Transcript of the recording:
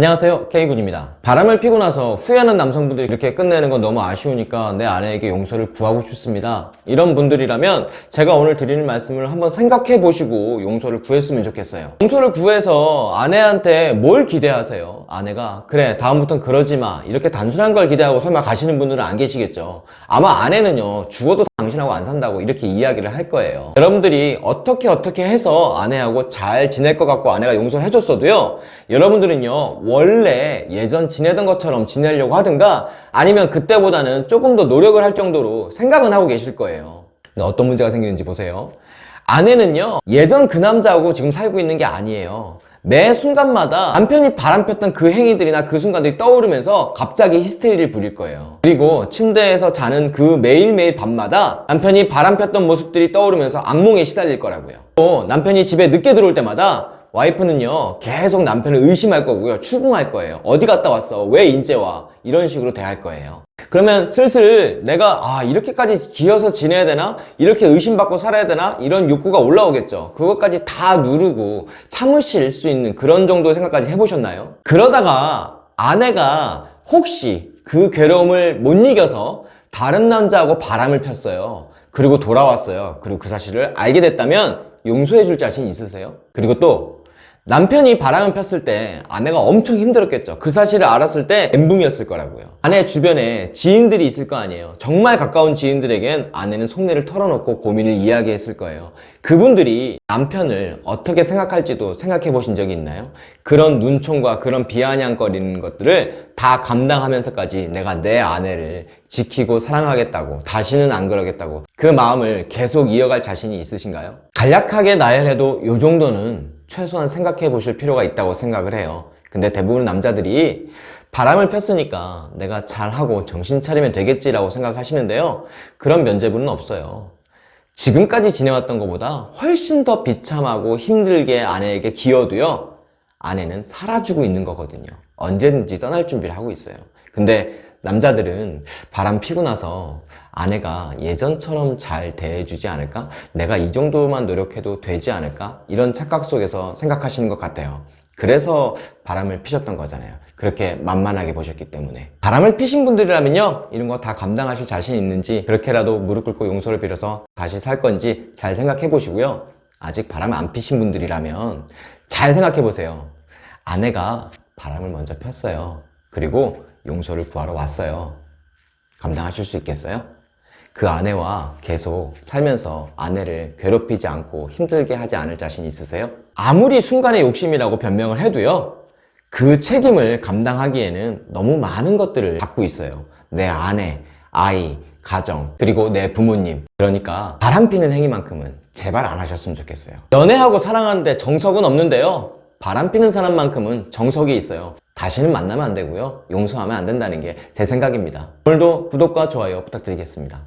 안녕하세요 K군입니다. 바람을 피고 나서 후회하는 남성분들이 이렇게 끝내는 건 너무 아쉬우니까 내 아내에게 용서를 구하고 싶습니다. 이런 분들이라면 제가 오늘 드리는 말씀을 한번 생각해 보시고 용서를 구했으면 좋겠어요. 용서를 구해서 아내한테 뭘 기대하세요? 아내가 그래 다음부턴 그러지 마. 이렇게 단순한 걸 기대하고 설마 가시는 분들은 안 계시겠죠. 아마 아내는요 죽어도 당신하고 안 산다고 이렇게 이야기를 할 거예요. 여러분들이 어떻게 어떻게 해서 아내하고 잘 지낼 것 같고 아내가 용서를 해줬어도요 여러분들은요 원래 예전 지내던 것처럼 지내려고 하든가 아니면 그때보다는 조금 더 노력을 할 정도로 생각은 하고 계실 거예요. 어떤 문제가 생기는지 보세요. 아내는요 예전 그 남자하고 지금 살고 있는 게 아니에요 매 순간마다 남편이 바람폈던 그 행위들이나 그 순간들이 떠오르면서 갑자기 히스테리를 부릴 거예요. 그리고 침대에서 자는 그 매일매일 밤마다 남편이 바람폈던 모습들이 떠오르면서 악몽에 시달릴 거라고요. 또 남편이 집에 늦게 들어올 때마다 와이프는요 계속 남편을 의심할 거고요 추궁할 거예요. 어디 갔다 왔어? 왜 인제 와? 이런 식으로 대할 거예요. 그러면 슬슬 내가 아 이렇게까지 기어서 지내야 되나? 이렇게 의심받고 살아야 되나? 이런 욕구가 올라오겠죠. 그것까지 다 누르고 참으실 수 있는 그런 정도의 생각까지 해보셨나요? 그러다가 아내가 혹시 그 괴로움을 못 이겨서 다른 남자하고 바람을 폈어요. 그리고 돌아왔어요. 그리고 그 사실을 알게 됐다면 용서해 줄 자신 있으세요? 그리고 또 남편이 바람을 폈을 때 아내가 엄청 힘들었겠죠 그 사실을 알았을 때 멘붕이었을 거라고요 아내 주변에 지인들이 있을 거 아니에요 정말 가까운 지인들에겐 아내는 속내를 털어놓고 고민을 이야기했을 거예요 그분들이 남편을 어떻게 생각할지도 생각해 보신 적이 있나요? 그런 눈총과 그런 비아냥거리는 것들을 다 감당하면서까지 내가 내 아내를 지키고 사랑하겠다고 다시는 안 그러겠다고 그 마음을 계속 이어갈 자신이 있으신가요? 간략하게 나열해도 이 정도는 최소한 생각해 보실 필요가 있다고 생각을 해요. 근데 대부분 남자들이 바람을 폈으니까 내가 잘하고 정신 차리면 되겠지라고 생각하시는데요. 그런 면제부는 없어요. 지금까지 지내왔던 것보다 훨씬 더 비참하고 힘들게 아내에게 기어도요. 아내는 살아주고 있는 거거든요 언제든지 떠날 준비를 하고 있어요. 근데 남자들은 바람 피고 나서 아내가 예전처럼 잘 대해주지 않을까? 내가 이 정도만 노력해도 되지 않을까? 이런 착각 속에서 생각하시는 것 같아요. 그래서 바람을 피셨던 거잖아요. 그렇게 만만하게 보셨기 때문에. 바람을 피신 분들이라면요 이런 거 다 감당하실 자신 있는지 그렇게라도 무릎 꿇고 용서를 빌어서 다시 살 건지 잘 생각해 보시고요. 아직 바람을 안 피신 분들이라면 잘 생각해 보세요. 아내가 바람을 먼저 폈어요. 그리고 용서를 구하러 왔어요. 감당하실 수 있겠어요? 그 아내와 계속 살면서 아내를 괴롭히지 않고 힘들게 하지 않을 자신 있으세요? 아무리 순간의 욕심이라고 변명을 해도요 그 책임을 감당하기에는 너무 많은 것들을 갖고 있어요. 내 아내, 아이, 가정, 그리고 내 부모님. 그러니까 바람피는 행위만큼은 제발 안 하셨으면 좋겠어요. 연애하고 사랑하는데 정석은 없는데요 바람피는 사람만큼은 정석이 있어요. 다시는 만나면 안 되고요. 용서하면 안 된다는 게 제 생각입니다. 오늘도 구독과 좋아요 부탁드리겠습니다